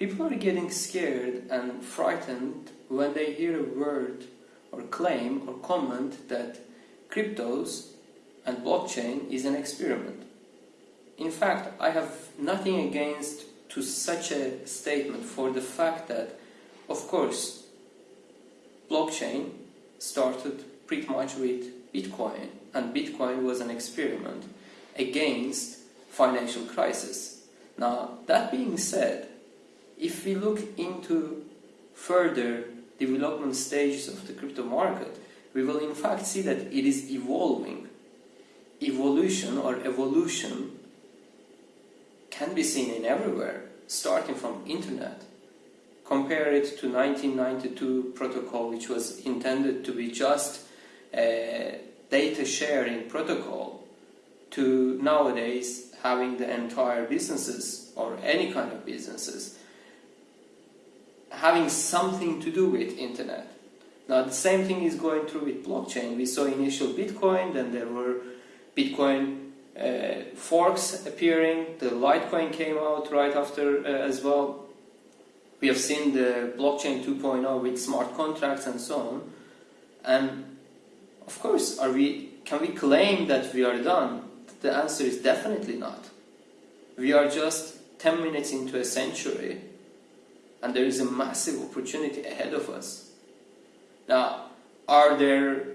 People are getting scared and frightened when they hear a word or claim or comment that cryptos and blockchain is an experiment. In fact, I have nothing against to such a statement for the fact that, of course, blockchain started pretty much with Bitcoin and Bitcoin was an experiment against financial crisis. Now, that being said, if we look into further development stages of the crypto market, we will in fact see that it is evolving. Evolution or evolution can be seen in everywhere, starting from internet. Compare it to 1992 protocol, which was intended to be just a data sharing protocol, to nowadays having the entire businesses or any kind of businesses having something to do with internet. Now the same thing is going through with blockchain. We saw initial Bitcoin, then there were Bitcoin uh, forks appearing, the Litecoin came out right after uh, as well. We have seen the blockchain 2.0 with smart contracts and so on. And of course, are we, can we claim that we are done? The answer is definitely not. We are just 10 minutes into a century and there is a massive opportunity ahead of us. Now, are there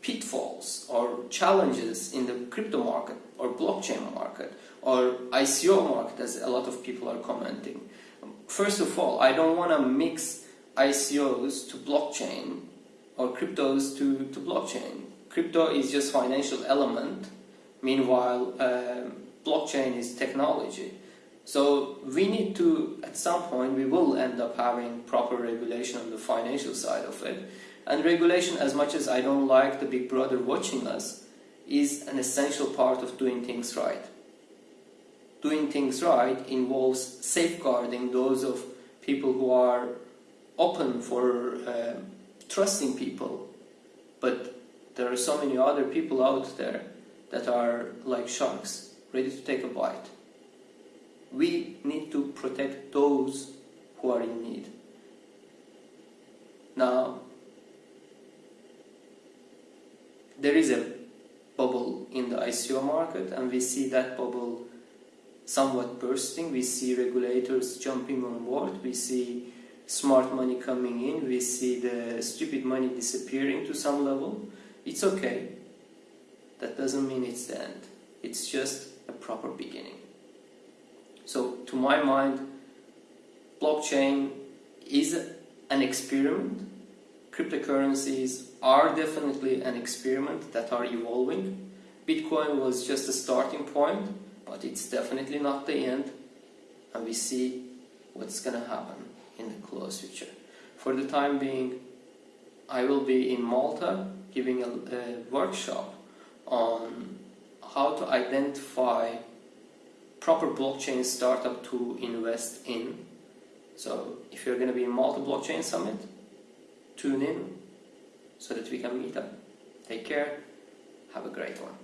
pitfalls or challenges in the crypto market or blockchain market or ICO market as a lot of people are commenting? First of all, I don't want to mix ICOs to blockchain or cryptos to, to blockchain. Crypto is just financial element, meanwhile um, blockchain is technology. So we need to, at some point, we will end up having proper regulation on the financial side of it. And regulation, as much as I don't like the big brother watching us, is an essential part of doing things right. Doing things right involves safeguarding those of people who are open for uh, trusting people. But there are so many other people out there that are like sharks, ready to take a bite we need to protect those who are in need. Now, there is a bubble in the ICO market and we see that bubble somewhat bursting. We see regulators jumping on board. We see smart money coming in. We see the stupid money disappearing to some level. It's okay. That doesn't mean it's the end. It's just a proper beginning. So to my mind, blockchain is an experiment. Cryptocurrencies are definitely an experiment that are evolving. Bitcoin was just a starting point, but it's definitely not the end. And we see what's going to happen in the close future. For the time being, I will be in Malta giving a, a workshop on how to identify proper blockchain startup to invest in. So if you're going to be in Malta Blockchain Summit, tune in so that we can meet up. Take care. Have a great one.